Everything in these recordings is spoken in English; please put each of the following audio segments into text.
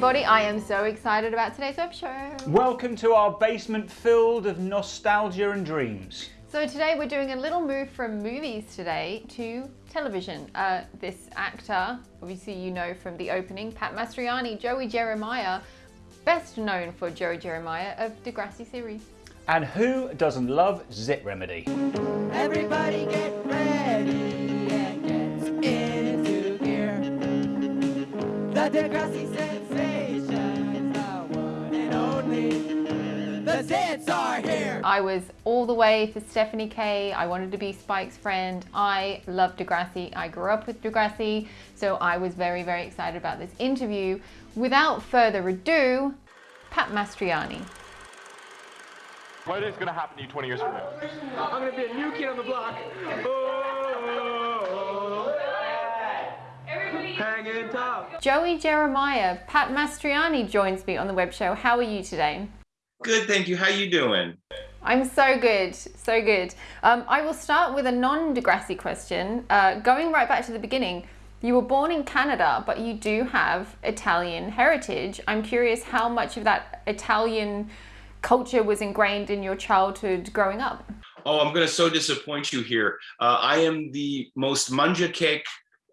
Welcome everybody. I am so excited about today's web show. Welcome to our basement filled of nostalgia and dreams. So today we're doing a little move from movies today to television. Uh, this actor, obviously you know from the opening, Pat Mastroianni, Joey Jeremiah, best known for Joey Jeremiah of the Degrassi series. And who doesn't love Zit Remedy? Everybody get ready and get into gear. The Degrassi sensation is the one and. The Zits are here. I was all the way for Stephanie Kaye. I wanted to be Spike's friend. I love Degrassi. I grew up with Degrassi, so I was very, very excited about this interview. Without further ado, Pat Mastroianni. What is going to happen to you 20 years from now? I'm gonna be a new kid on the block. Oh, hanging tough. Joey Jeremiah, Pat Mastroianni joins me on the web show. How are you today? Good, thank you. How are you doing? I'm so good, so good. Um, I will start with a non-Degrassi question. Uh, going right back to the beginning, you were born in Canada, but you do have Italian heritage. I'm curious how much of that Italian culture was ingrained in your childhood growing up. Oh, I'm going to so disappoint you here. Uh, I am the most mangiacake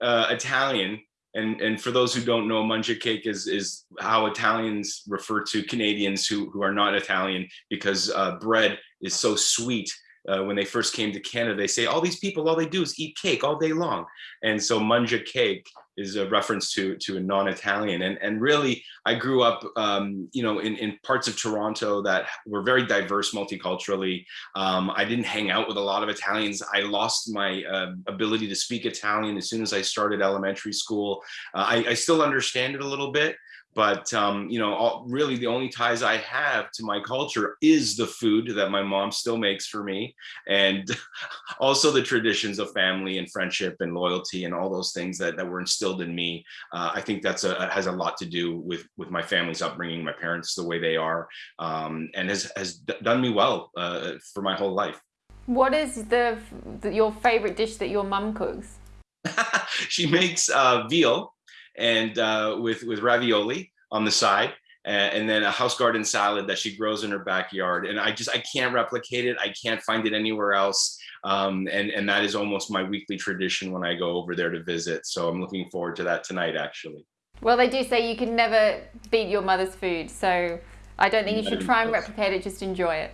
uh, Italian. And, and for those who don't know, mangiacake is, is how Italians refer to Canadians who, who are not Italian because uh, bread is so sweet. Uh, when they first came to Canada, they say all these people, all they do is eat cake all day long. And so mangiacake is a reference to, to a non-Italian. And, and really, I grew up, um, you know, in, in parts of Toronto that were very diverse multiculturally. Um, I didn't hang out with a lot of Italians. I lost my uh, ability to speak Italian as soon as I started elementary school. Uh, I, I still understand it a little bit, but um, you know, all, really the only ties I have to my culture is the food that my mom still makes for me, and also the traditions of family and friendship and loyalty and all those things that, that were instilled in me. Uh, I think that's a has a lot to do with with my family's upbringing, my parents the way they are, um, and has has done me well uh, for my whole life. What is the, the your favorite dish that your mum cooks? she makes uh, veal and uh, with with ravioli on the side and, and then a house garden salad that she grows in her backyard. And i just i can't replicate it. I can't find it anywhere else. Um, and and that is almost my weekly tradition when i go over there to visit. So i'm looking forward to that tonight actually. Well, they do say you can never beat your mother's food, so I don't think you should try and replicate it, just enjoy it.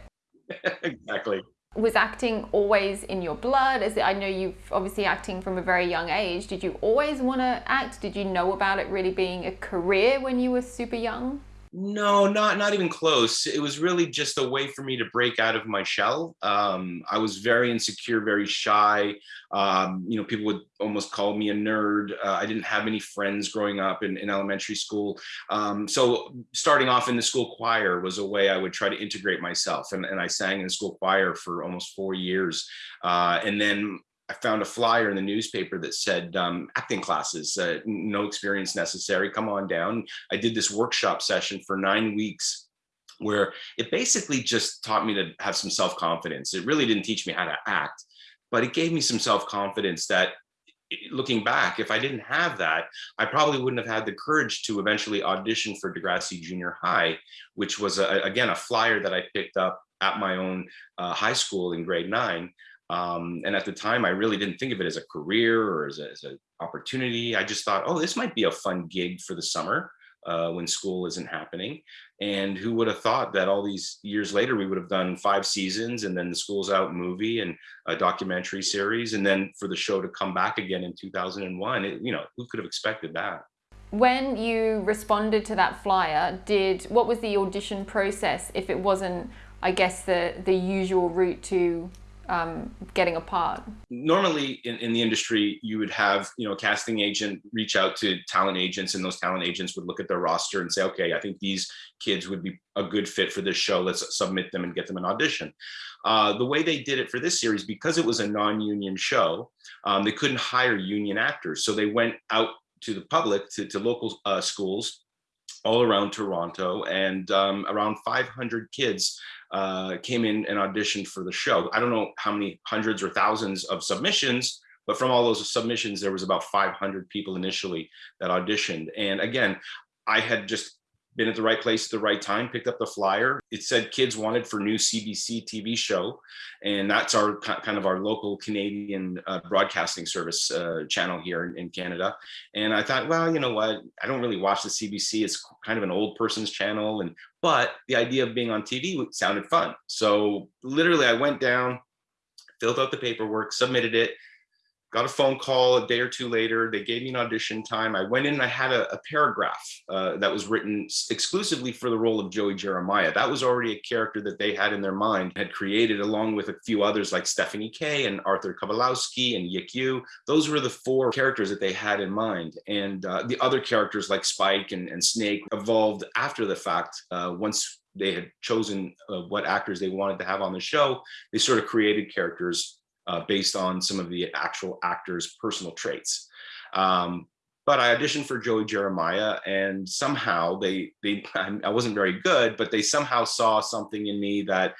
exactly Was acting always in your blood? As I know you've obviously acting from a very young age. Did you always want to act? Did you know about it really being a career when you were super young? No, not not even close. It was really just a way for me to break out of my shell. Um, I was very insecure, very shy. Um, you know, people would almost call me a nerd. Uh, I didn't have any friends growing up in, in elementary school. Um, so starting off in the school choir was a way I would try to integrate myself. And, and I sang in the school choir for almost four years. Uh, and then I found a flyer in the newspaper that said um, acting classes, uh, no experience necessary, come on down. I did this workshop session for nine weeks where it basically just taught me to have some self-confidence. It really didn't teach me how to act, but it gave me some self-confidence that looking back, if I didn't have that, I probably wouldn't have had the courage to eventually audition for Degrassi Junior High, which was, a, again, a flyer that I picked up at my own uh, high school in grade nine. Um, and at the time, I really didn't think of it as a career or as, an opportunity. I just thought, oh, this might be a fun gig for the summer uh, when school isn't happening. And who would have thought that all these years later, we would have done five seasons and then the School's Out movie and a documentary series. And then for the show to come back again in 2001, it, you know, who could have expected that? When you responded to that flyer, did what was the audition process if it wasn't, I guess, the, the usual route to um, getting a part? Normally in, in the industry, you would have, you know, a casting agent reach out to talent agents and those talent agents would look at their roster and say, okay, I think these kids would be a good fit for this show. Let's submit them and get them an audition. Uh, the way they did it for this series, because it was a non-union show, um, they couldn't hire union actors. So they went out to the public, to, to local uh, schools all around Toronto and um, around 500 kids uh, came in and auditioned for the show. I don't know how many hundreds or thousands of submissions, but from all those submissions, there was about 500 people initially that auditioned. And again, I had just been at the right place at the right time, picked up the flyer. It said kids wanted for new CBC TV show. And that's our kind of our local Canadian uh, broadcasting service uh, channel here in, in, Canada. And I thought, well, you know what? I don't really watch the CBC. It's kind of an old person's channel. And but the idea of being on TV sounded fun. So literally I went down, filled out the paperwork, submitted it, got a phone call a day or two later. They gave me an audition time. I went in and I had a, a paragraph uh, that was written exclusively for the role of Joey Jeremiah. That was already a character that they had in their mind, had created along with a few others like Stephanie Kaye and Arthur Kowalowski and Yick Yu. Those were the four characters that they had in mind. And uh, the other characters like Spike and, and Snake evolved after the fact. Uh, once they had chosen uh, what actors they wanted to have on the show, they sort of created characters uh, based on some of the actual actors' personal traits. Um, but I auditioned for Joey Jeremiah, and somehow they they I wasn't very good, but they somehow saw something in me that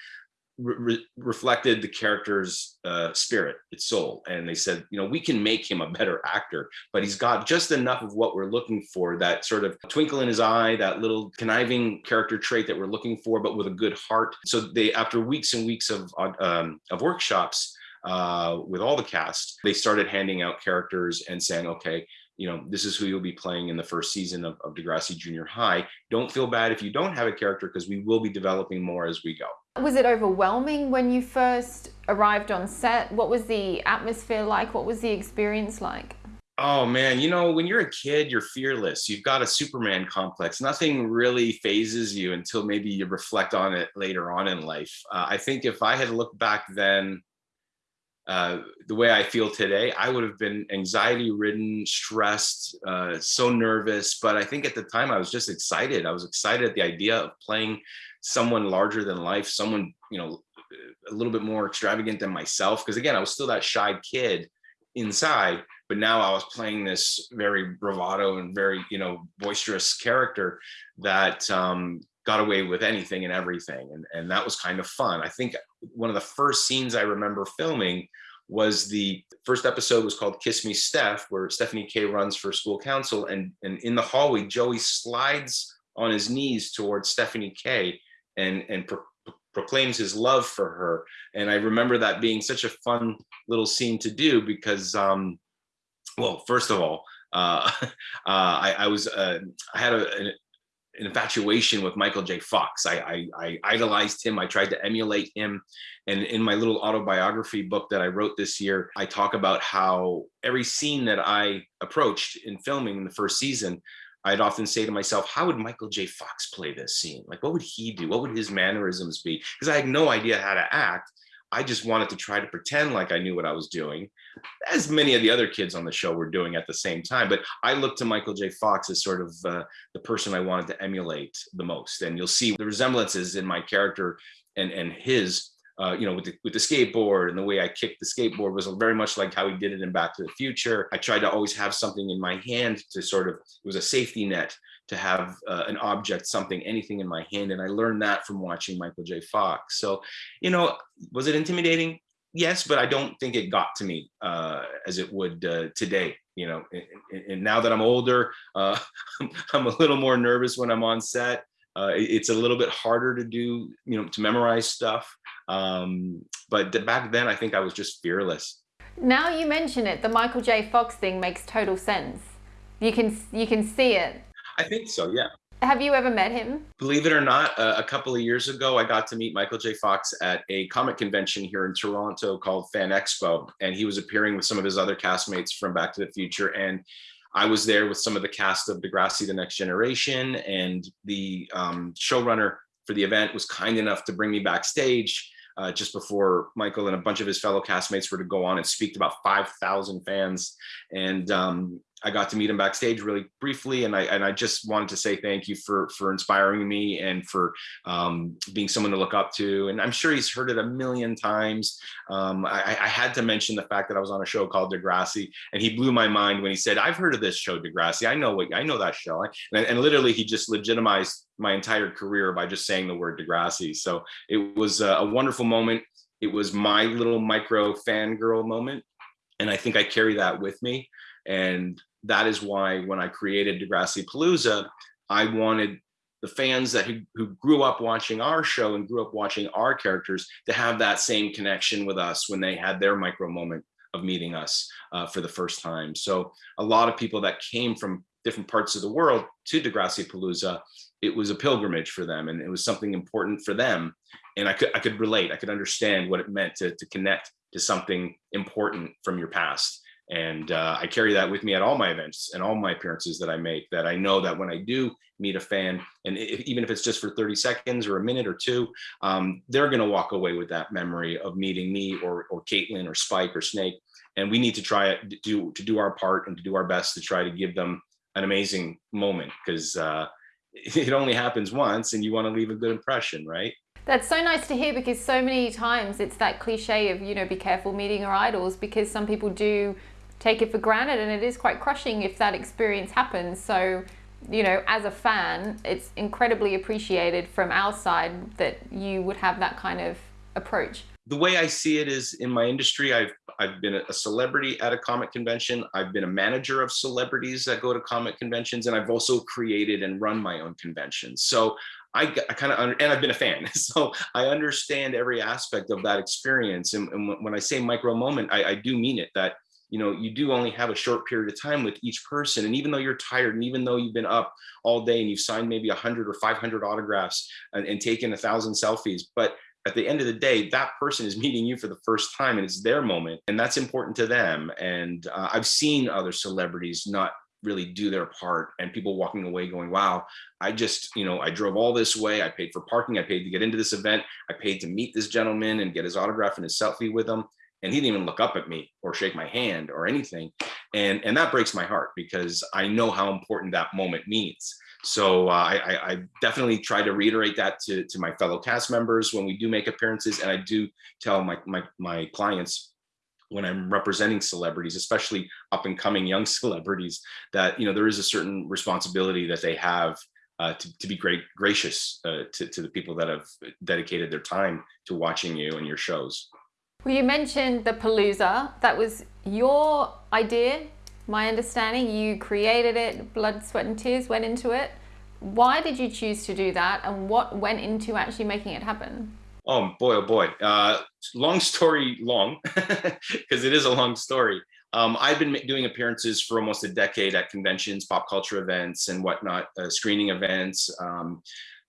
re reflected the character's uh, spirit, its soul, and they said, you know, we can make him a better actor, but he's got just enough of what we're looking for, that sort of twinkle in his eye, that little conniving character trait that we're looking for, but with a good heart. So they, after weeks and weeks of um, of workshops, uh, with all the cast, they started handing out characters and saying, okay, you know, this is who you'll be playing in the first season of, of Degrassi Junior High. Don't feel bad if you don't have a character because we will be developing more as we go. Was it overwhelming when you first arrived on set? What was the atmosphere like? What was the experience like? Oh man, you know, when you're a kid, you're fearless. You've got a Superman complex. Nothing really phases you until maybe you reflect on it later on in life. Uh, I think if I had looked back then, uh, the way I feel today, I would have been anxiety ridden, stressed, uh, so nervous. But I think at the time I was just excited. I was excited at the idea of playing someone larger than life, someone, you know, a little bit more extravagant than myself. Because again, I was still that shy kid inside, but now I was playing this very bravado and very, you know, boisterous character that um, got away with anything and everything. And, and that was kind of fun. I think one of the first scenes I remember filming was the first episode was called Kiss Me Steph, where Stephanie Kaye runs for school council. And, and in the hallway, Joey slides on his knees towards Stephanie Kaye and, and pro proclaims his love for her. And I remember that being such a fun little scene to do because, um, well, first of all, uh, uh, I, I, was uh, I had a, an infatuation with Michael J. Fox. I, I, I, idolized him. I tried to emulate him. And in my little autobiography book that I wrote this year, I talk about how every scene that I approached in filming in the first season, I'd often say to myself, how would Michael J. Fox play this scene? Like, what would he do? What would his mannerisms be? Because I had no idea how to act. I just wanted to try to pretend like I knew what I was doing, as many of the other kids on the show were doing at the same time. But I looked to Michael J. Fox as sort of uh, the person I wanted to emulate the most. And you'll see the resemblances in my character and, and his, uh, you know, with the, with the skateboard and the way I kicked the skateboard was very much like how he did it in Back to the Future. I tried to always have something in my hand to sort of, it was a safety net to have uh, an object, something, anything in my hand. And I learned that from watching Michael J. Fox. So, you know, was it intimidating? Yes, but I don't think it got to me uh, as it would uh, today. You know, and, and, now that I'm older, uh, I'm a little more nervous when I'm on set. Uh, it's a little bit harder to do, you know, to memorize stuff. Um, but back then, I think I was just fearless. Now you mention it, the Michael J. Fox thing makes total sense. You can you can see it I think so, yeah. Have you ever met him? Believe it or not, uh, a couple of years ago, I got to meet Michael J. Fox at a comic convention here in Toronto called Fan Expo, and he was appearing with some of his other castmates from Back to the Future. And I was there with some of the cast of Degrassi: The Next Generation, and the um, showrunner for the event was kind enough to bring me backstage uh, just before Michael and a bunch of his fellow castmates were to go on and speak to about 5,000 fans. And um, I got to meet him backstage really briefly, and I and I just wanted to say thank you for for inspiring me and for um, being someone to look up to. And I'm sure he's heard it a million times. Um, I, I, had to mention the fact that I was on a show called Degrassi, and he blew my mind when he said, "I've heard of this show, Degrassi. I know what I know that show." And, and literally, he just legitimized my entire career by just saying the word Degrassi. So it was a, a wonderful moment. It was my little micro fangirl moment. And I think I carry that with me. And that is why when I created Degrassi Palooza, I wanted the fans that who, who grew up watching our show and grew up watching our characters to have that same connection with us when they had their micro moment of meeting us uh, for the first time. So a lot of people that came from different parts of the world to Degrassi Palooza, it was a pilgrimage for them and it was something important for them. And I could I could relate, I could understand what it meant to, to connect to something important from your past. And uh, I carry that with me at all my events and all my appearances that I make, that I know that when I do meet a fan, and if, even if it's just for 30 seconds or a minute or two, um, they're gonna walk away with that memory of meeting me or, or Caitlin or Spike or Snake. And we need to try it, to do, to do our part and to do our best to try to give them an amazing moment because uh, it only happens once and you wanna leave a good impression, right? That's so nice to hear because so many times it's that cliche of, you know, be careful meeting your idols because some people do take it for granted and it is quite crushing if that experience happens. So, you know, as a fan, it's incredibly appreciated from our side that you would have that kind of approach. The way I see it is in my industry, I've I've been a celebrity at a comic convention. I've been a manager of celebrities that go to comic conventions, and I've also created and run my own conventions. So I, I kind of, and I've been a fan, so I understand every aspect of that experience. And, and when I say micro moment, I, I do mean it. That you know, you do only have a short period of time with each person. And even though you're tired and even though you've been up all day and you've signed maybe 100 or 500 autographs and, and taken a thousand selfies, but at the end of the day, that person is meeting you for the first time and it's their moment and that's important to them. And uh, I've seen other celebrities not really do their part and people walking away going, wow, I just, you know, I drove all this way. I paid for parking. I paid to get into this event. I paid to meet this gentleman and get his autograph and his selfie with him and he didn't even look up at me or shake my hand or anything. And and that breaks my heart because i know how important that moment means. So uh, I, I definitely try to reiterate that to, to my fellow cast members when we do make appearances. And i do tell my, my, my clients when i'm representing celebrities especially up and coming young celebrities that you know there is a certain responsibility that they have uh, to, to be great gracious uh, to, to the people that have dedicated their time to watching you and your shows well, you mentioned the Palooza. That was your idea, my understanding. You created it, blood, sweat, and tears went into it. Why did you choose to do that, and what went into actually making it happen? Oh boy, oh boy. Uh, long story long, because it is a long story. Um, I've been doing appearances for almost a decade at conventions, pop culture events, and whatnot, uh, screening events. Um,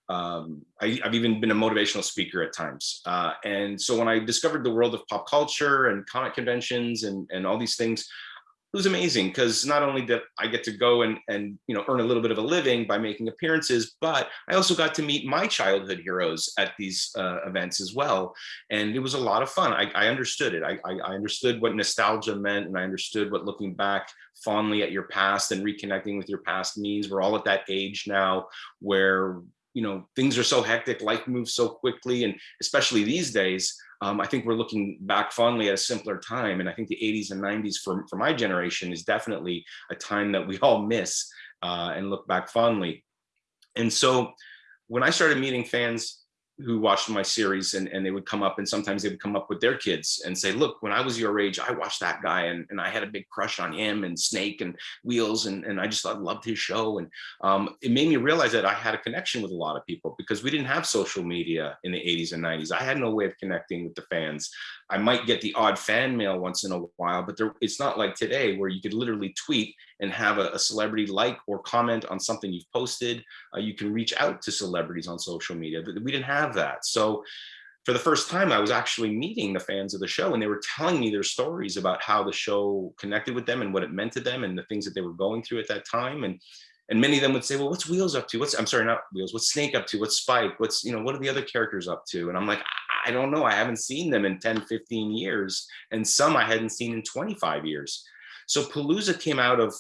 um, I, have even been a motivational speaker at times. Uh, and so when I discovered the world of pop culture and comic conventions and, and all these things, it was amazing because not only did I get to go and, and you know earn a little bit of a living by making appearances, but I also got to meet my childhood heroes at these uh, events as well. And it was a lot of fun. I, I understood it. I, I understood what nostalgia meant and I understood what looking back fondly at your past and reconnecting with your past means. We're all at that age now where you know things are so hectic life moves so quickly and especially these days um, i think we're looking back fondly at a simpler time and i think the 80s and 90s for, for my generation is definitely a time that we all miss uh, and look back fondly. And so when i started meeting fans who watched my series and, and they would come up and sometimes they would come up with their kids and say, look, when I was your age, I watched that guy and, and I had a big crush on him and Snake and Wheels and, and I just I loved his show. And um, it made me realize that I had a connection with a lot of people because we didn't have social media in the 80s and 90s. I had no way of connecting with the fans. I might get the odd fan mail once in a while, but there, it's not like today where you could literally tweet and have a, a celebrity like or comment on something you've posted. Uh, you can reach out to celebrities on social media. But we didn't have that. So for the first time, I was actually meeting the fans of the show and they were telling me their stories about how the show connected with them and what it meant to them and the things that they were going through at that time. And and many of them would say, well, what's Wheels up to? What's, I'm sorry, not Wheels, what's Snake up to? What's Spike? What's, you know, what are the other characters up to? And I'm like, I don't know. I haven't seen them in 10, 15 years. And some I hadn't seen in 25 years. So Palooza came out of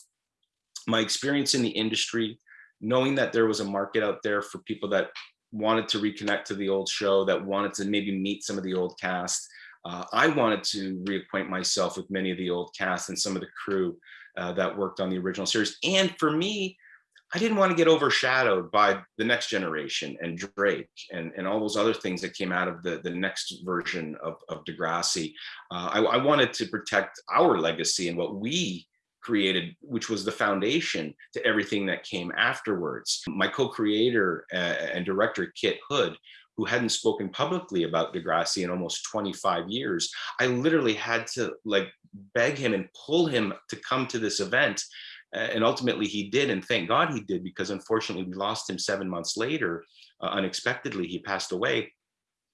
my experience in the industry, knowing that there was a market out there for people that wanted to reconnect to the old show, that wanted to maybe meet some of the old cast. Uh, I wanted to reacquaint myself with many of the old cast and some of the crew uh, that worked on the original series. And for me, I didn't want to get overshadowed by the next generation and Drake and, and all those other things that came out of the, the next version of, of Degrassi. Uh, I, I wanted to protect our legacy and what we created, which was the foundation to everything that came afterwards. My co-creator uh, and director, Kit Hood, who hadn't spoken publicly about Degrassi in almost 25 years, I literally had to like beg him and pull him to come to this event. And ultimately he did, and thank God he did, because unfortunately we lost him seven months later. Uh, unexpectedly, he passed away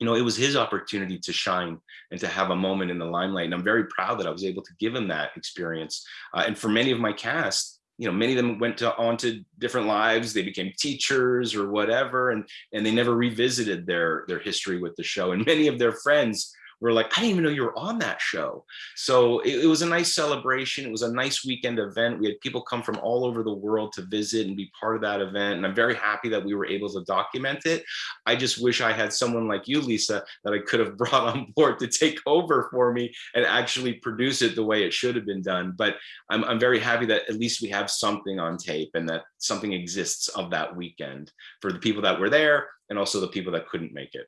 you know, it was his opportunity to shine and to have a moment in the limelight. And I'm very proud that I was able to give him that experience. Uh, and for many of my cast, you know, many of them went to on to different lives. They became teachers or whatever, and and they never revisited their their history with the show. And many of their friends were like, I didn't even know you were on that show. So it, it, was a nice celebration. It was a nice weekend event. We had people come from all over the world to visit and be part of that event. And I'm very happy that we were able to document it. I just wish I had someone like you, Lisa, that I could have brought on board to take over for me and actually produce it the way it should have been done. But I'm, I'm very happy that at least we have something on tape and that something exists of that weekend for the people that were there and also the people that couldn't make it.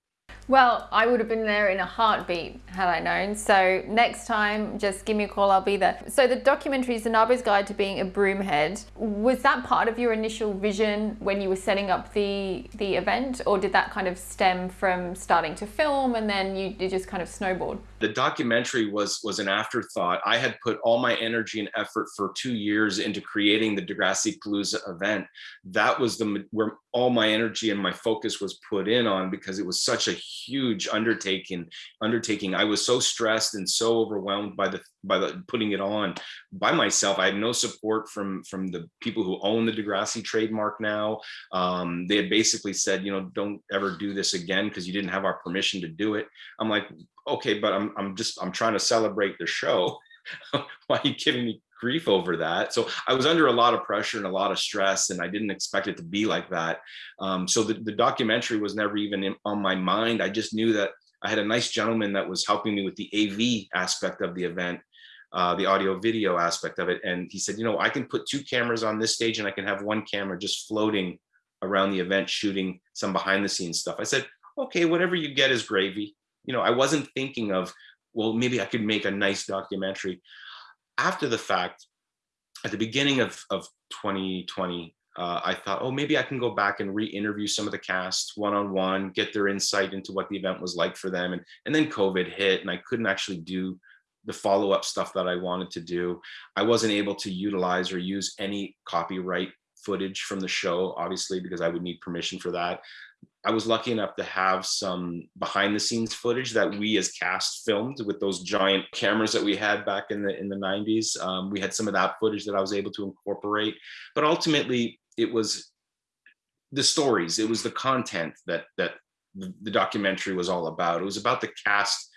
Well, I would have been there in a heartbeat had I known. So next time, just give me a call, I'll be there. So the documentary is Zanabo's Guide to Being a Broomhead. Was that part of your initial vision when you were setting up the, the event? Or did that kind of stem from starting to film and then you, you just kind of snowballed? The documentary was, was an afterthought. I had put all my energy and effort for two years into creating the Degrassi Palooza event. That was the where all my energy and my focus was put in on because it was such a huge undertaking undertaking. I was so stressed and so overwhelmed by the by the putting it on by myself. I had no support from from the people who own the degrassi trademark now. Um, they had basically said you know don't ever do this again because you didn't have our permission to do it. I'm like okay but i'm, I'm just i'm trying to celebrate the show. Why are you giving me grief over that. So I was under a lot of pressure and a lot of stress and I didn't expect it to be like that. Um, so the, the documentary was never even in, on my mind. I just knew that I had a nice gentleman that was helping me with the AV aspect of the event, uh, the audio video aspect of it. And he said, you know, I can put two cameras on this stage and I can have one camera just floating around the event, shooting some behind the scenes stuff. I said, okay, whatever you get is gravy. You know, I wasn't thinking of, well, maybe I could make a nice documentary after the fact, at the beginning of, of 2020, uh, I thought, oh, maybe I can go back and re-interview some of the cast one-on-one, get their insight into what the event was like for them. And, and then COVID hit and I couldn't actually do the follow-up stuff that I wanted to do. I wasn't able to utilize or use any copyright footage from the show, obviously, because I would need permission for that. I was lucky enough to have some behind the scenes footage that we as cast filmed with those giant cameras that we had back in the in the 90s. Um, we had some of that footage that I was able to incorporate, but ultimately it was the stories, it was the content that that the documentary was all about. It was about the cast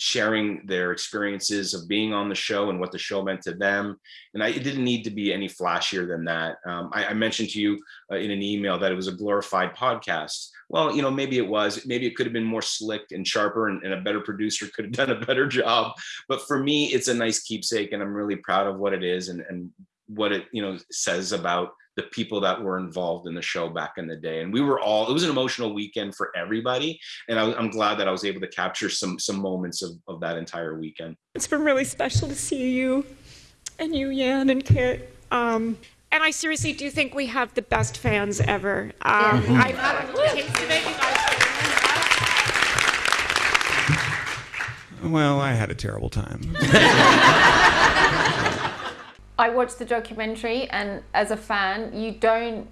sharing their experiences of being on the show and what the show meant to them. And I, it didn't need to be any flashier than that. Um, I, I, mentioned to you uh, in an email that it was a glorified podcast. Well, you know, maybe it was, maybe it could have been more slick and sharper and, and a better producer could have done a better job. But for me, it's a nice keepsake and I'm really proud of what it is and, and what it, you know, says about the people that were involved in the show back in the day. And we were all, it was an emotional weekend for everybody. And I, am glad that I was able to capture some, some moments of, of that entire weekend. It's been really special to see you and you, Yan and Kit. Um, and I seriously do think we have the best fans ever. Um, yeah. I, well, I had a terrible time. I watched the documentary, and as a fan, you don't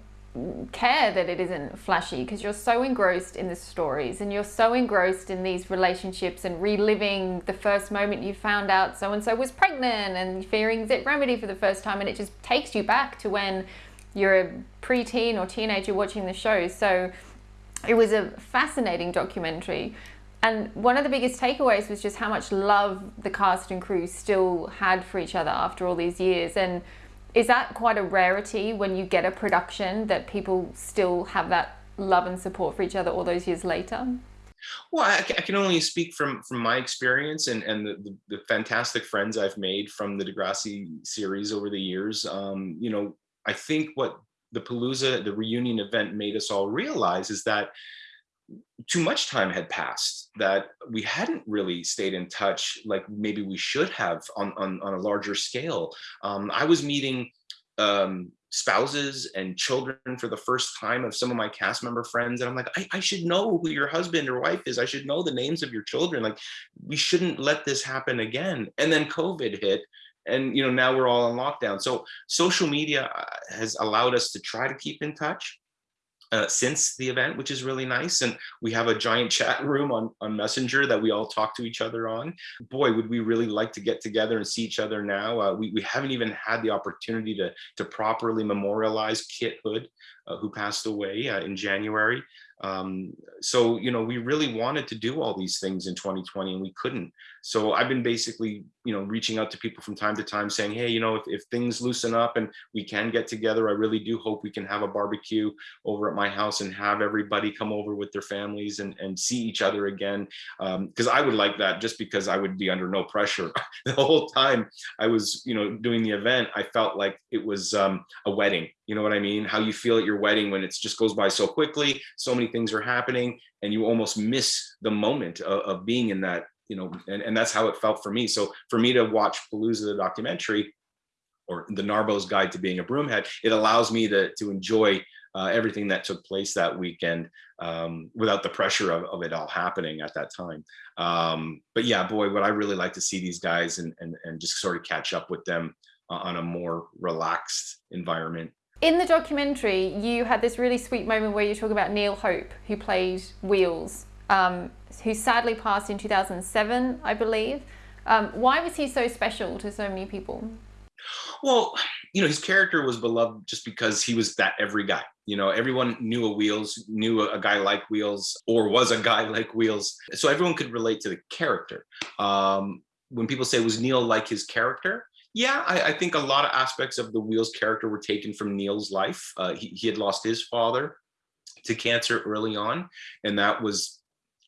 care that it isn't flashy because you're so engrossed in the stories and you're so engrossed in these relationships and reliving the first moment you found out so and so was pregnant and fearing zit remedy for the first time and it just takes you back to when you're a preteen or teenager watching the show. So it was a fascinating documentary and one of the biggest takeaways was just how much love the cast and crew still had for each other after all these years. And is that quite a rarity when you get a production that people still have that love and support for each other all those years later? Well, I, I can only speak from from my experience and and the, the, the, fantastic friends I've made from the Degrassi series over the years. Um, you know, I think what the Palooza, the reunion event, made us all realize is that too much time had passed that we hadn't really stayed in touch like maybe we should have on on, on a larger scale. Um, i was meeting um, spouses and children for the first time of some of my cast member friends and i'm like I, I should know who your husband or wife is. I should know the names of your children. Like we shouldn't let this happen again. And then covid hit and you know now we're all in lockdown. So social media uh, has allowed us to try to keep in touch uh, since the event, which is really nice. And we have a giant chat room on, on Messenger that we all talk to each other on. Boy, would we really like to get together and see each other now. Uh, we, we haven't even had the opportunity to, to properly memorialize Kit Hood, uh, who passed away uh, in January. Um, so, you know, we really wanted to do all these things in 2020 and we couldn't. So I've been basically, you know, reaching out to people from time to time saying, hey, you know, if, if things loosen up and we can get together, I really do hope we can have a barbecue over at my house and have everybody come over with their families and, and see each other again. Because um, I would like that just because I would be under no pressure. the whole time I was, you know, doing the event, I felt like it was um, a wedding. You know what I mean? How you feel at your wedding when it just goes by so quickly, so many things are happening and you almost miss the moment of, of being in that you know, and, and that's how it felt for me. So for me to watch Palooza, the documentary, or the Narbo's Guide to Being a Broomhead, it allows me to, to enjoy uh, everything that took place that weekend um, without the pressure of, of, it all happening at that time. Um, but yeah, boy, would I really like to see these guys and, and, and just sort of catch up with them on a more relaxed environment. In the documentary, you had this really sweet moment where you talk about Neil Hope, who played Wheels um, who sadly passed in 2007, I believe. Um, why was he so special to so many people? Well, you know, his character was beloved just because he was that every guy. You know, everyone knew a Wheels, knew a, guy like Wheels, or was a guy like Wheels. So everyone could relate to the character. Um, when people say, was Neil like his character? Yeah, I, I, think a lot of aspects of the Wheels character were taken from Neil's life. Uh, he, he had lost his father to cancer early on, and that was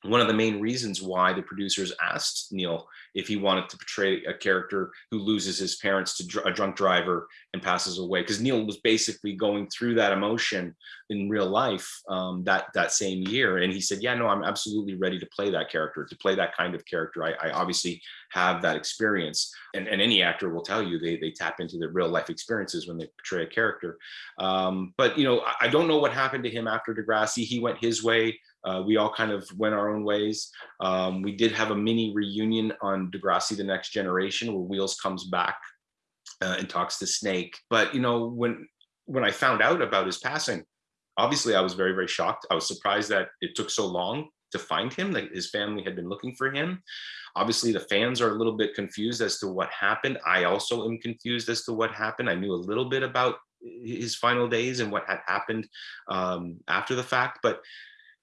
one of the main reasons why the producers asked Neil if he wanted to portray a character who loses his parents to dr a drunk driver and passes away, because Neil was basically going through that emotion in real life um, that that same year, and he said, "Yeah, no, I'm absolutely ready to play that character, to play that kind of character. I, I obviously have that experience, and, and any actor will tell you they they tap into their real life experiences when they portray a character. Um, but you know, I, I don't know what happened to him after Degrassi. He went his way." Uh, we all kind of went our own ways. Um, we did have a mini reunion on Degrassi The Next Generation where Wheels comes back uh, and talks to Snake. But, you know, when when I found out about his passing, obviously I was very, very shocked. I was surprised that it took so long to find him, that his family had been looking for him. Obviously, the fans are a little bit confused as to what happened. I also am confused as to what happened. I knew a little bit about his final days and what had happened um, after the fact, but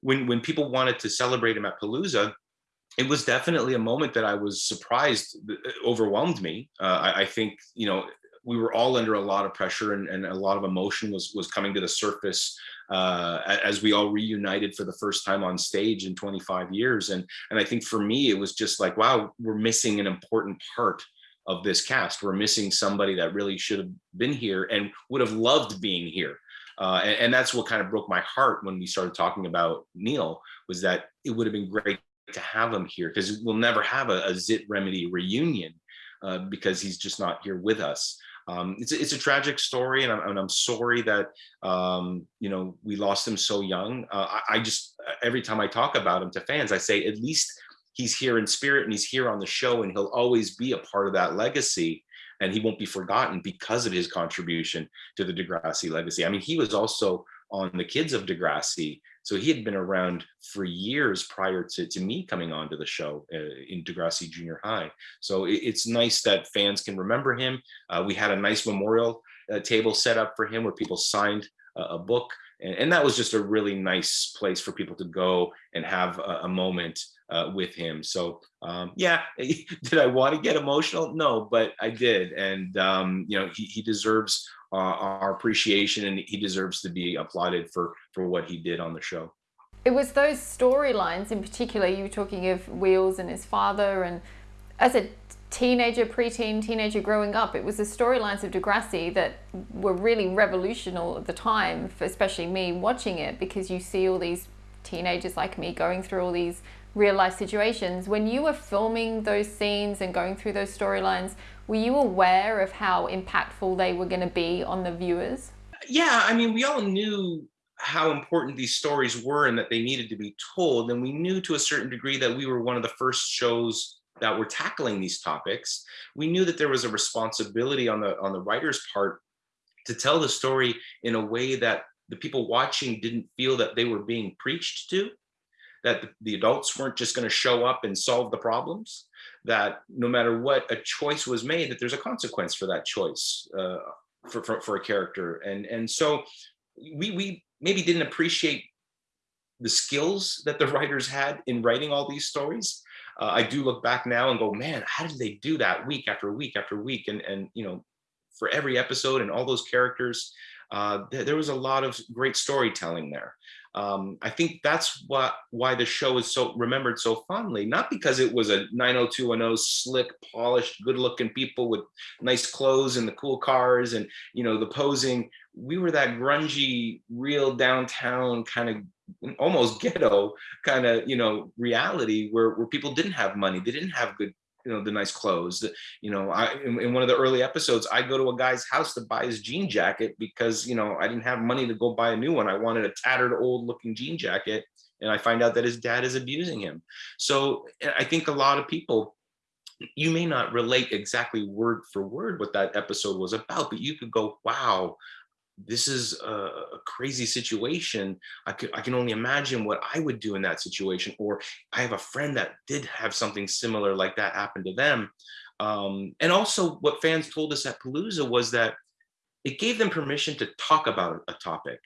when when people wanted to celebrate him at Palooza, it was definitely a moment that I was surprised, uh, overwhelmed me. Uh, I, I, think you know we were all under a lot of pressure and, and a lot of emotion was was coming to the surface uh, as we all reunited for the first time on stage in 25 years. And and I think for me it was just like wow, we're missing an important part of this cast. We're missing somebody that really should have been here and would have loved being here. Uh, and, and, that's what kind of broke my heart when we started talking about Neil was that it would have been great to have him here because we'll never have a, a Zit Remedy reunion uh, because he's just not here with us. Um, it's, a, it's a tragic story and I'm, and I'm sorry that, um, you know, we lost him so young. Uh, I, I just, every time I talk about him to fans, I say, at least he's here in spirit and he's here on the show and he'll always be a part of that legacy and he won't be forgotten because of his contribution to the Degrassi legacy. I mean, he was also on the kids of Degrassi. So he had been around for years prior to, to me coming onto the show uh, in Degrassi Junior High. So it, it's nice that fans can remember him. Uh, we had a nice memorial uh, table set up for him where people signed a book. And, and, that was just a really nice place for people to go and have a, a moment uh, with him. So um, yeah, did I want to get emotional? No, but I did. And um, you know, he, he deserves uh, our appreciation and he deserves to be applauded for, for what he did on the show. It was those storylines in particular, you were talking of Wheels and his father and as a teenager, preteen, teenager growing up, it was the storylines of Degrassi that were really revolutionary at the time, especially me watching it, because you see all these teenagers like me going through all these real life situations. When you were filming those scenes and going through those storylines, were you aware of how impactful they were going to be on the viewers? Yeah, I mean, we all knew how important these stories were and that they needed to be told. And we knew to a certain degree that we were one of the first shows that were tackling these topics. We knew that there was a responsibility on the on the writer's part to tell the story in a way that the people watching didn't feel that they were being preached to, that the adults weren't just going to show up and solve the problems, that no matter what a choice was made, that there's a consequence for that choice uh, for, for, for a character. And, and so we, we maybe didn't appreciate the skills that the writers had in writing all these stories. Uh, I do look back now and go, man, how did they do that week after week after week? And, and you know, for every episode and all those characters, uh, th there was a lot of great storytelling there. Um, I think that's what why the show is so remembered so fondly, not because it was a 90210 slick, polished, good-looking people with nice clothes and the cool cars and you know the posing. We were that grungy, real downtown kind of almost ghetto kind of you know reality where where people didn't have money, they didn't have good you know the nice clothes. You know i in, in, one of the early episodes i go to a guy's house to buy his jean jacket because you know i didn't have money to go buy a new one. I wanted a tattered old looking jean jacket and i find out that his dad is abusing him. So eh, i think a lot of people you may not relate exactly word for word what that episode was about but you could go wow this is a, a, crazy situation. I, could, I can only imagine what I would do in that situation. Or I have a friend that did have something similar like that happen to them. Um, and also what fans told us at Palooza was that it gave them permission to talk about a topic.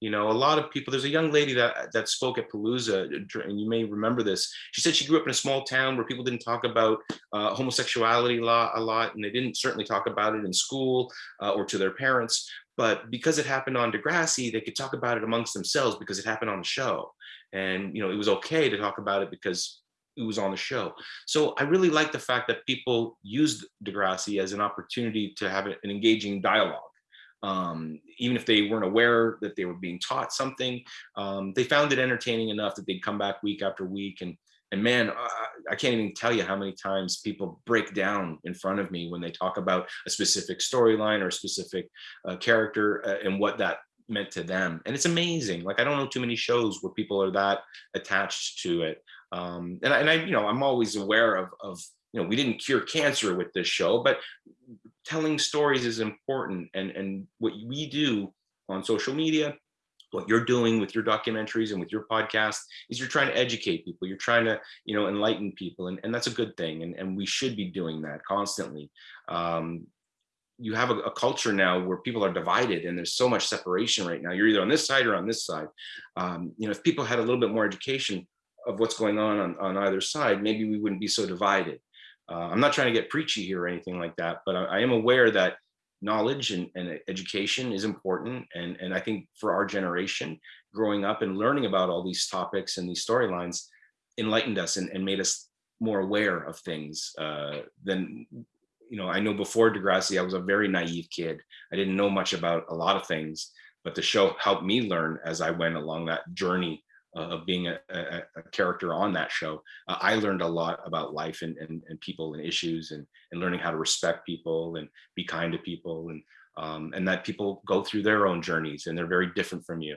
You know, a lot of people, there's a young lady that, that spoke at Palooza, and you may remember this. She said she grew up in a small town where people didn't talk about uh, homosexuality a lot, a lot, and they didn't certainly talk about it in school uh, or to their parents. But because it happened on Degrassi, they could talk about it amongst themselves because it happened on the show. And, you know, it was okay to talk about it because it was on the show. So I really like the fact that people used Degrassi as an opportunity to have an engaging dialogue. Um, even if they weren't aware that they were being taught something, um, they found it entertaining enough that they'd come back week after week and and man, I can't even tell you how many times people break down in front of me when they talk about a specific storyline or a specific uh, character uh, and what that meant to them. And it's amazing. Like I don't know too many shows where people are that attached to it. Um, and, I, and I, you know, I'm always aware of, of, you know, we didn't cure cancer with this show, but telling stories is important. And, and what we do on social media, what you're doing with your documentaries and with your podcast is you're trying to educate people. You're trying to you know enlighten people. And, and that's a good thing. And, and we should be doing that constantly. Um, you have a, a, culture now where people are divided and there's so much separation right now. You're either on this side or on this side. Um, you know if people had a little bit more education of what's going on on, on either side maybe we wouldn't be so divided uh, i'm not trying to get preachy here or anything like that but I, I am aware that knowledge and, and, education is important. And, and I think for our generation, growing up and learning about all these topics and these storylines enlightened us and, and made us more aware of things uh, than, you know, I know before Degrassi, I was a very naive kid. I didn't know much about a lot of things, but the show helped me learn as I went along that journey of being a, a, a, character on that show. Uh, I learned a lot about life and, and, and, people and issues and, and learning how to respect people and be kind to people and, um, and that people go through their own journeys and they're very different from you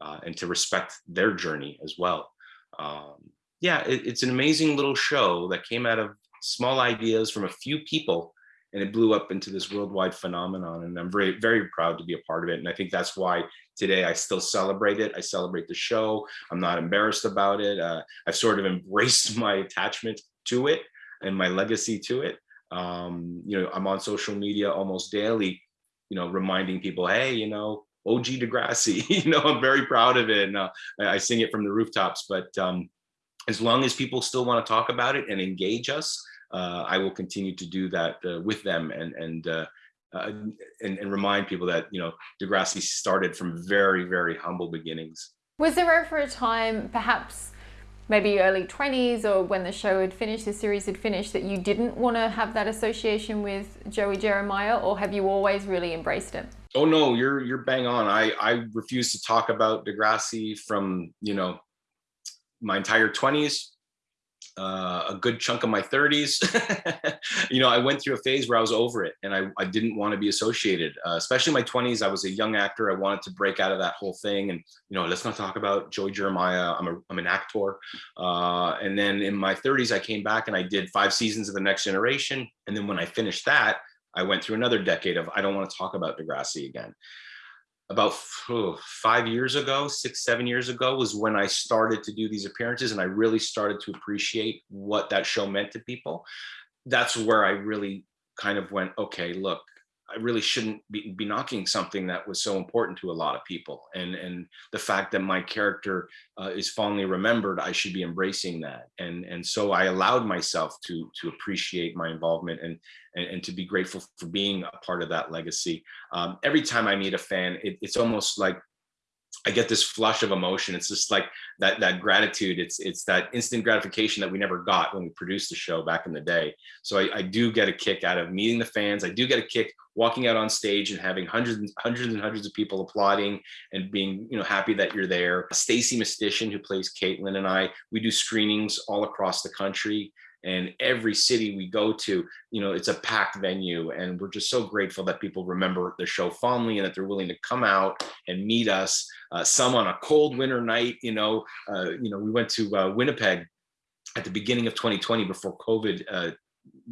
uh, and to respect their journey as well. Um, yeah, it, it's an amazing little show that came out of small ideas from a few people and it blew up into this worldwide phenomenon and i'm very very proud to be a part of it and i think that's why today i still celebrate it. I celebrate the show. I'm not embarrassed about it. Uh, i've sort of embraced my attachment to it and my legacy to it. Um, you know i'm on social media almost daily you know reminding people hey you know og degrassi you know i'm very proud of it and uh, i sing it from the rooftops but um, as long as people still want to talk about it and engage us I will continue to do that uh, with them and and, uh, uh, and and remind people that you know Degrassi started from very very humble beginnings. Was there ever a time, perhaps maybe early 20s or when the show had finished, the series had finished, that you didn't want to have that association with Joey Jeremiah, or have you always really embraced it? Oh no, you're you're bang on. I I refuse to talk about Degrassi from you know my entire 20s, uh, a good chunk of my 30s. you know, I went through a phase where I was over it and I, I didn't want to be associated, uh, especially my 20s. I was a young actor. I wanted to break out of that whole thing. And, you know, let's not talk about Joey Jeremiah. I'm, a, I'm an actor. Uh, and then in my 30s, I came back and I did five seasons of The Next Generation. And then when I finished that, I went through another decade of I don't want to talk about Degrassi again about oh, five years ago, six, seven years ago was when I started to do these appearances and I really started to appreciate what that show meant to people. That's where I really kind of went, okay, look, I really shouldn't be, be knocking something that was so important to a lot of people. And, and the fact that my character uh, is fondly remembered, I should be embracing that. And, and so I allowed myself to, to appreciate my involvement and, and, and to be grateful for being a part of that legacy. Um, every time I meet a fan, it, it's almost like I get this flush of emotion. It's just like that that gratitude. It's it's that instant gratification that we never got when we produced the show back in the day. So I, I do get a kick out of meeting the fans. I do get a kick walking out on stage and having hundreds and hundreds and hundreds of people applauding and being you know happy that you're there. Stacy Mistysyn, who plays Caitlin, and I, we do screenings all across the country and every city we go to you know it's a packed venue and we're just so grateful that people remember the show fondly and that they're willing to come out and meet us uh, some on a cold winter night you know uh, you know we went to uh, winnipeg at the beginning of 2020 before covid uh,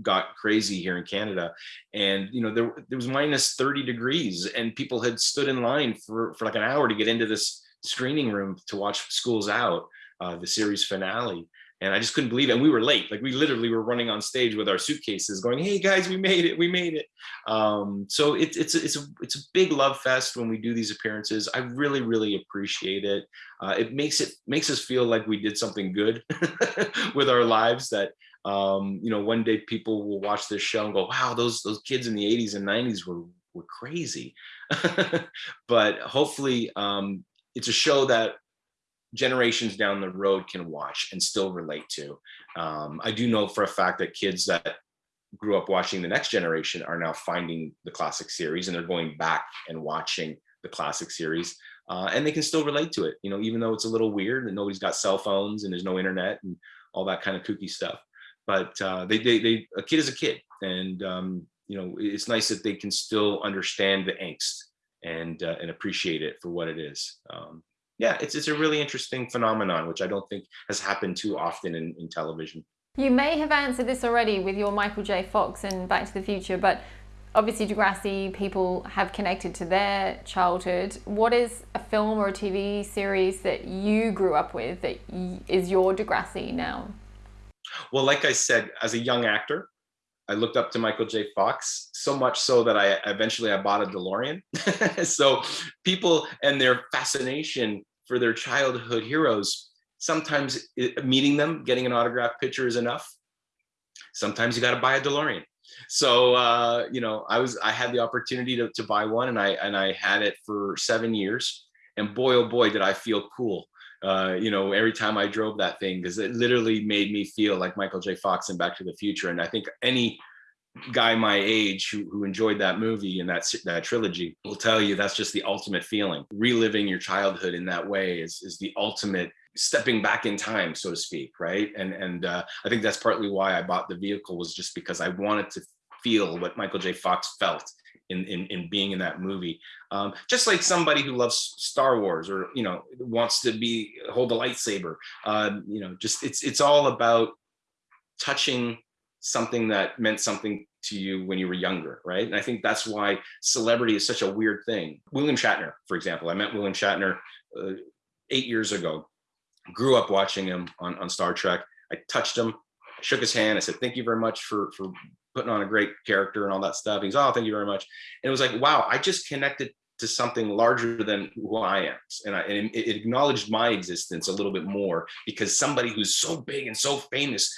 got crazy here in Canada. And, you know, there, there was minus 30 degrees and people had stood in line for, for like an hour to get into this screening room to watch Schools Out, uh, the series finale and I just couldn't believe it. And we were late. Like we literally were running on stage with our suitcases, going, "Hey guys, we made it! We made it!" Um, so it's it's it's a it's a big love fest when we do these appearances. I really really appreciate it. Uh, it makes it makes us feel like we did something good with our lives. That um, you know, one day people will watch this show and go, "Wow, those those kids in the '80s and '90s were were crazy." but hopefully, um, it's a show that generations down the road can watch and still relate to. Um, I do know for a fact that kids that grew up watching the next generation are now finding the classic series and they're going back and watching the classic series uh, and they can still relate to it you know even though it's a little weird and nobody's got cell phones and there's no internet and all that kind of kooky stuff but uh, they, they, they a kid is a kid and um, you know it's nice that they can still understand the angst and uh, and appreciate it for what it is um, yeah, it's it's a really interesting phenomenon, which I don't think has happened too often in, in television. You may have answered this already with your Michael J. Fox and Back to the Future, but obviously Degrassi people have connected to their childhood. What is a film or a TV series that you grew up with that is your Degrassi now? Well, like I said, as a young actor, I looked up to Michael J. Fox so much so that I eventually I bought a DeLorean. so people and their fascination for their childhood heroes, sometimes meeting them, getting an autograph picture is enough. Sometimes you got to buy a DeLorean. So uh, you know, I was I had the opportunity to, to buy one, and I and I had it for seven years. And boy, oh boy, did I feel cool uh, you know, every time I drove that thing, because it literally made me feel like Michael J. Fox in Back to the Future. And I think any guy my age who, who enjoyed that movie and that that trilogy will tell you that's just the ultimate feeling. Reliving your childhood in that way is is the ultimate stepping back in time, so to speak, right? And and uh, I think that's partly why I bought the vehicle was just because I wanted to feel what Michael J. Fox felt in, in, in being in that movie. Um, just like somebody who loves Star Wars or, you know, wants to be, hold a lightsaber, uh, you know, just it's, it's all about touching something that meant something to you when you were younger, right? And I think that's why celebrity is such a weird thing. William Shatner, for example, I met William Shatner uh, eight years ago, grew up watching him on, on Star Trek. I touched him, shook his hand. I said, thank you very much for, for putting on a great character and all that stuff. He's, oh, thank you very much. And it was like, wow, I just connected to something larger than who I am. And, I, and it acknowledged my existence a little bit more because somebody who's so big and so famous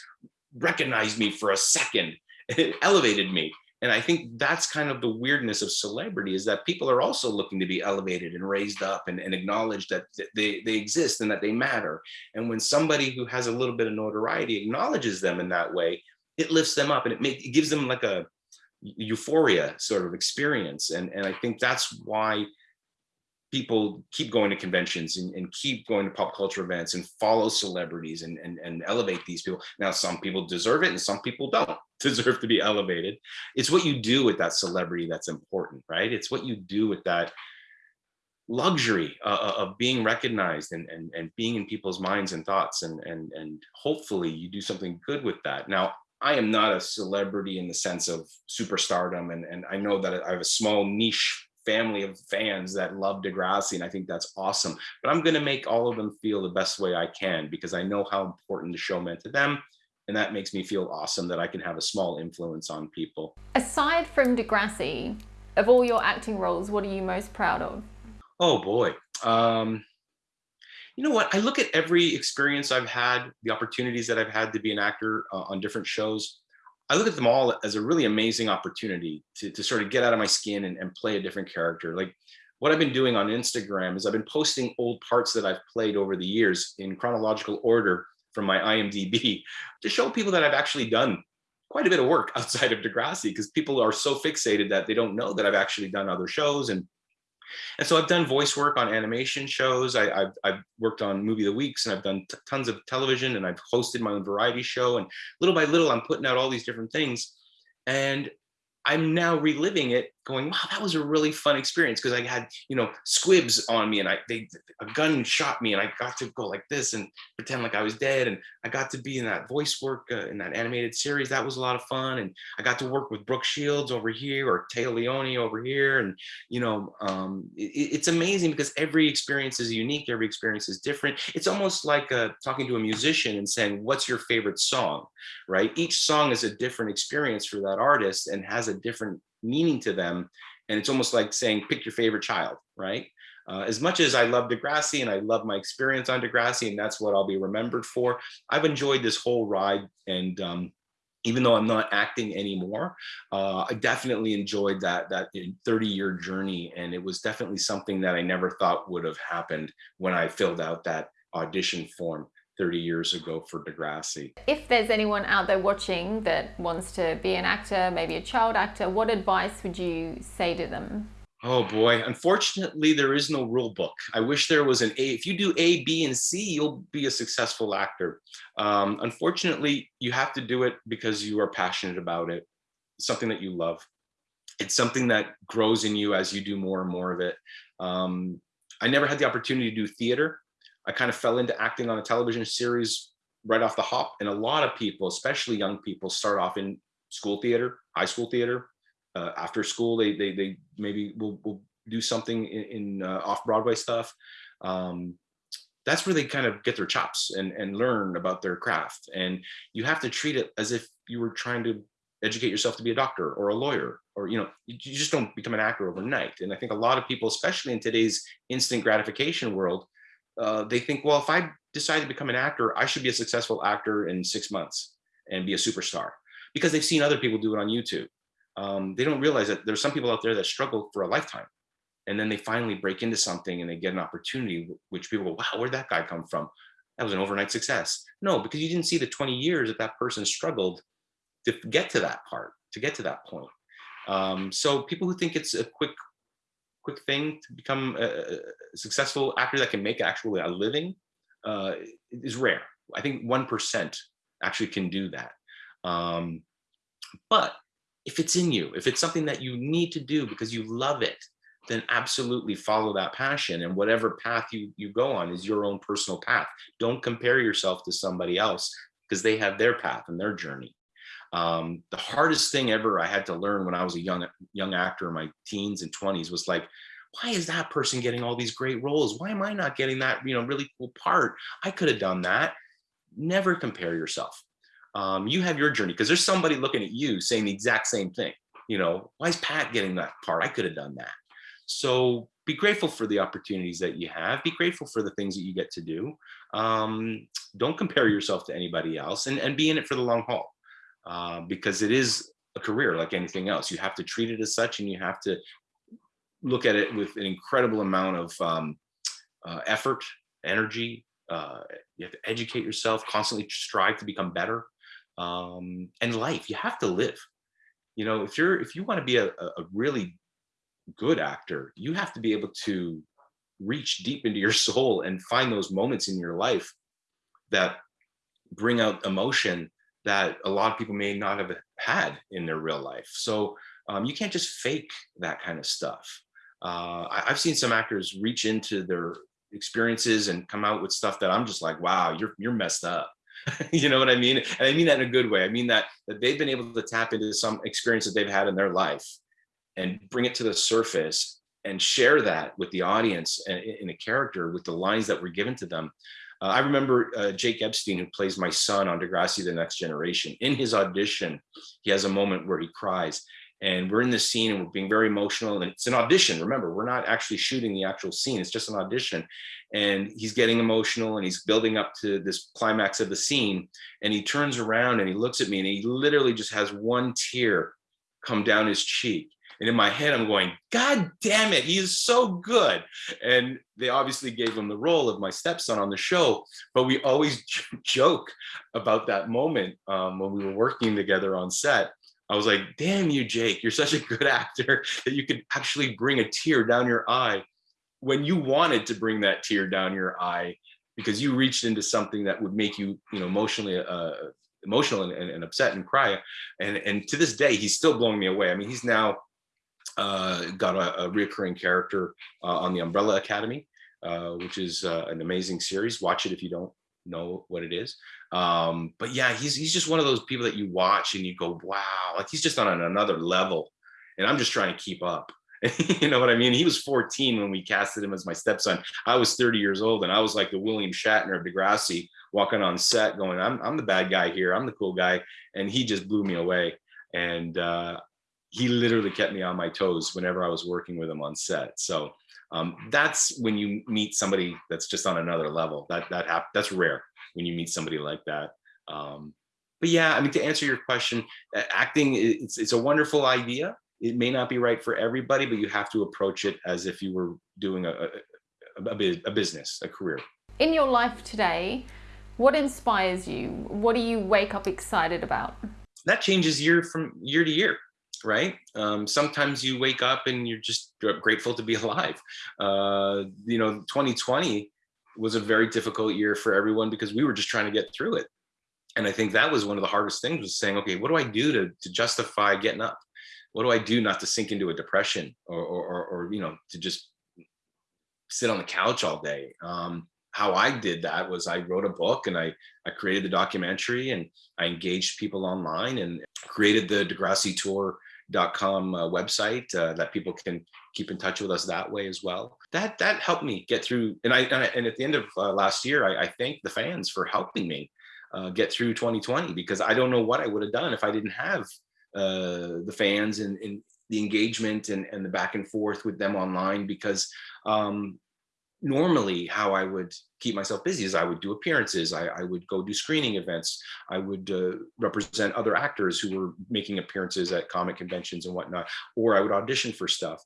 recognized me for a second. It elevated me. And I think that's kind of the weirdness of celebrity is that people are also looking to be elevated and raised up and, and acknowledged that they, they exist and that they matter. And when somebody who has a little bit of notoriety acknowledges them in that way, it lifts them up and it, make, it gives them like a euphoria sort of experience. And, and I think that's why people keep going to conventions and, and, keep going to pop culture events and follow celebrities and, and, and elevate these people. Now, some people deserve it and some people don't deserve to be elevated. It's what you do with that celebrity that's important, right? It's what you do with that luxury uh, uh of being recognized and, and, and being in people's minds and thoughts. And, and, and hopefully you do something good with that. Now, I am not a celebrity in the sense of superstardom. And, and I know that I have a small niche family of fans that love Degrassi, and I think that's awesome. But I'm going to make all of them feel the best way I can because I know how important the show meant to them. And that makes me feel awesome that I can have a small influence on people. Aside from Degrassi, of all your acting roles, what are you most proud of? Oh boy. Um, you know what? I look at every experience I've had, the opportunities that I've had to be an actor uh, on different shows. I look at them all as a really amazing opportunity to, to sort of get out of my skin and, and play a different character. Like what I've been doing on Instagram is I've been posting old parts that I've played over the years in chronological order from my IMDb to show people that I've actually done quite a bit of work outside of Degrassi because people are so fixated that they don't know that I've actually done other shows and and so I've done voice work on animation shows. I, have I've worked on Movie of the Weeks and I've done tons of television and I've hosted my own variety show. And little by little, I'm putting out all these different things. And I'm now reliving it going, wow, that was a really fun experience because I had, you know, squibs on me and I they a gun shot me and I got to go like this and pretend like I was dead. And I got to be in that voice work uh, in that animated series. That was a lot of fun. And I got to work with Brooke Shields over here or Téa Leoni over here. And, you know, um, it, it's amazing because every experience is unique. Every experience is different. It's almost like uh, talking to a musician and saying, what's your favorite song, right? Each song is a different experience for that artist and has a different meaning to them. And it's almost like saying, pick your favorite child, right? Uh, as much as I love Degrassi and I love my experience on Degrassi, and that's what I'll be remembered for, I've enjoyed this whole ride. And um, even though I'm not acting anymore, uh, I definitely enjoyed that that 30 year journey. And it was definitely something that I never thought would have happened when I filled out that audition form. 30 years ago for Degrassi. If there's anyone out there watching that wants to be an actor, maybe a child actor, what advice would you say to them? Oh boy, unfortunately, there is no rule book. I wish there was an A. If you do A, B, and C, you'll be a successful actor. Um, unfortunately, you have to do it because you are passionate about it, something that you love. It's something that grows in you as you do more and more of it. Um, I never had the opportunity to do theater. I kind of fell into acting on a television series right off the hop. And a lot of people, especially young people, start off in school theater, high school theater. Uh, after school, they they they maybe will, will do something in, in uh, off Broadway stuff. Um, that's where they kind of get their chops and and learn about their craft. And you have to treat it as if you were trying to educate yourself to be a doctor or a lawyer or you know you just don't become an actor overnight and i think a lot of people especially in today's instant gratification world uh, they think, well, if I decide to become an actor, I should be a successful actor in six months and be a superstar because they've seen other people do it on YouTube. Um, they don't realize that there's some people out there that struggle for a lifetime. And then they finally break into something and they get an opportunity, which people go, wow, where'd that guy come from? That was an overnight success. No, because you didn't see the 20 years that that person struggled to get to that part, to get to that point. Um, so people who think it's a quick quick thing to become a, successful actor that can make actually a living uh, is rare. I think 1% actually can do that. Um, but if it's in you, if it's something that you need to do because you love it, then absolutely follow that passion and whatever path you, you go on is your own personal path. Don't compare yourself to somebody else because they have their path and their journey. Um, the hardest thing ever I had to learn when I was a young young actor in my teens and 20s was like, why is that person getting all these great roles? Why am I not getting that you know really cool part? I could have done that. Never compare yourself. Um, you have your journey because there's somebody looking at you saying the exact same thing. You know, why is Pat getting that part? I could have done that. So be grateful for the opportunities that you have. Be grateful for the things that you get to do. Um, don't compare yourself to anybody else and, and be in it for the long haul. Uh, because it is a career like anything else. You have to treat it as such and you have to look at it with an incredible amount of um, uh, effort, energy. Uh, you have to educate yourself, constantly strive to become better. Um, and life, you have to live. You know, if you're if you want to be a, a really good actor, you have to be able to reach deep into your soul and find those moments in your life that bring out emotion that a lot of people may not have had in their real life. So um, you can't just fake that kind of stuff. Uh, I, I've seen some actors reach into their experiences and come out with stuff that I'm just like, wow, you're you're messed up. you know what I mean? And I mean that in a good way. I mean that that they've been able to tap into some experience that they've had in their life and bring it to the surface and share that with the audience and in a character with the lines that were given to them. Uh, I remember uh, Jake Epstein, who plays my son on Degrassi: The Next Generation. In his audition, he has a moment where he cries, and we're in the scene and we're being very emotional and it's an audition. Remember we're not actually shooting the actual scene it's just an audition. And he's getting emotional and he's building up to this climax of the scene and he turns around and he looks at me and he literally just has one tear come down his cheek and in my head i'm going god damn it he is so good and they obviously gave him the role of my stepson on the show but we always joke about that moment um, when we were working together on set I was like, damn you, Jake, you're such a good actor that you could actually bring a tear down your eye when you wanted to bring that tear down your eye because you reached into something that would make you, you know, emotionally, uh, emotional and, and, and upset and cry. And, and to this day, he's still blowing me away. I mean, he's now got a, a reoccurring character uh, on the Umbrella Academy, uh, which is uh, an amazing series. Watch it if you don't know what it is. Um, but yeah, he's he's just one of those people that you watch and you go, wow, like he's just on another level. And I'm just trying to keep up. you know what I mean? He was 14 when we casted him as my stepson. I was 30 years old, and I was like the William Shatner of Degrassi, walking on set, going, "I'm I'm the bad guy here. I'm the cool guy," and he just blew me away. And uh, he literally kept me on my toes whenever I was working with him on set. So um, that's when you meet somebody that's just on another level. That that hap- that's rare when you meet somebody like that. Um, but yeah, I mean, to answer your question, acting it's it's a wonderful idea. It may not be right for everybody, but you have to approach it as if you were doing a a, a, a business, a career. In your life today, what inspires you? What do you wake up excited about? That changes year from year to year right? Um, sometimes you wake up and you're just grateful to be alive. Uh, you know, 2020 was a very difficult year for everyone because we were just trying to get through it. And I think that was one of the hardest things was saying, okay, what do I do to, to justify getting up? What do I do not to sink into a depression or, or, or, or you know, to just sit on the couch all day? Um, how I did that was I wrote a book and I, I created the documentary and I engaged people online and created the Degrassi tour dot com uh, website uh, that people can keep in touch with us that way as well. That that helped me get through. And I and, I, and at the end of uh, last year, I, I thank the fans for helping me uh, get through 2020 because I don't know what I would have done if I didn't have uh, the fans and, and the engagement and, and the back and forth with them online because um, normally how I would keep myself busy is I would do appearances. I, I would go do screening events. I would uh, represent other actors who were making appearances at comic conventions and whatnot, or I would audition for stuff.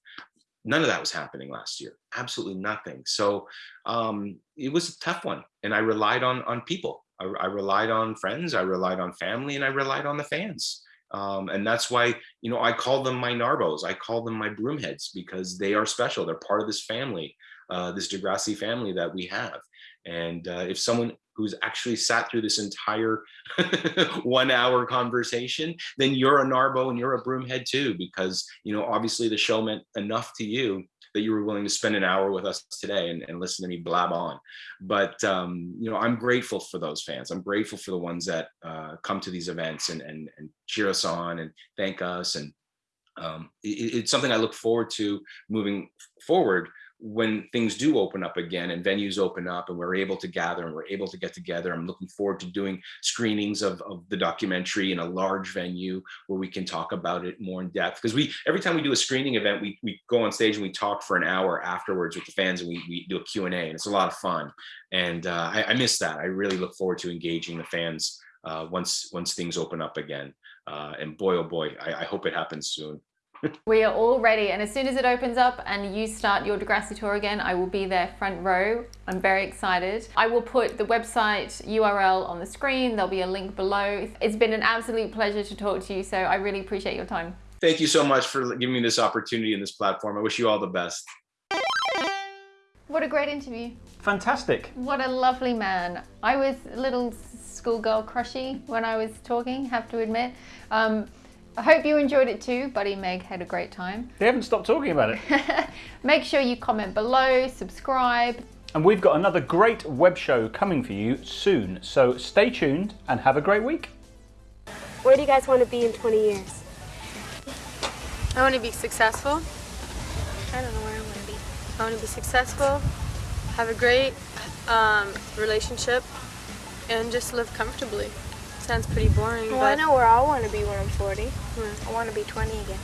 None of that was happening last year. Absolutely nothing. So um, it was a tough one, and I relied on on people. I, I relied on friends. I relied on family, and I relied on the fans. Um, and that's why you know I call them my Narbos. I call them my broomheads because they are special. They're part of this family uh, this Degrassi family that we have. And uh, if someone who's actually sat through this entire one hour conversation, then you're a Narbo and you're a broomhead too, because, you know, obviously the show meant enough to you that you were willing to spend an hour with us today and, and listen to me blab on. But, um, you know, I'm grateful for those fans. I'm grateful for the ones that uh, come to these events and, and, and cheer us on and thank us. And um, it, it's something I look forward to moving forward when things do open up again and venues open up and we're able to gather and we're able to get together, I'm looking forward to doing screenings of, of the documentary in a large venue where we can talk about it more in depth. Because we every time we do a screening event, we, we go on stage and we talk for an hour afterwards with the fans and we, we do a Q&A and it's a lot of fun. And uh, I, I miss that. I really look forward to engaging the fans uh, once once things open up again. Uh, and boy, oh boy, I, I hope it happens soon we are all ready, and as soon as it opens up and you start your Degrassi tour again, I will be there front row. I'm very excited. I will put the website URL on the screen. There'll be a link below. It's been an absolute pleasure to talk to you, so I really appreciate your time. Thank you so much for giving me this opportunity and this platform. I wish you all the best. What a great interview. Fantastic. What a lovely man. I was a little schoolgirl crushy when I was talking, have to admit. Um, I hope you enjoyed it too. Buddy Meg had a great time. They haven't stopped talking about it. Make sure you comment below, subscribe. and we've got another great web show coming for you soon. So stay tuned and have a great week. Where do you guys want to be in 20 years? I want to be successful. I don't know where I want to be. I want to be successful, have a great um, relationship, and just live comfortably. Sounds pretty boring, Well, but I know where I want to be when I'm 40. Hmm. I want to be 20 again.